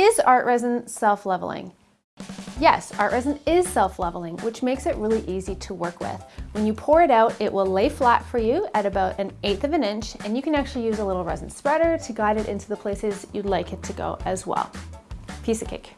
Is art resin self-leveling? Yes, art resin is self-leveling, which makes it really easy to work with. When you pour it out, it will lay flat for you at about an eighth of an inch, and you can actually use a little resin spreader to guide it into the places you'd like it to go as well. Piece of cake.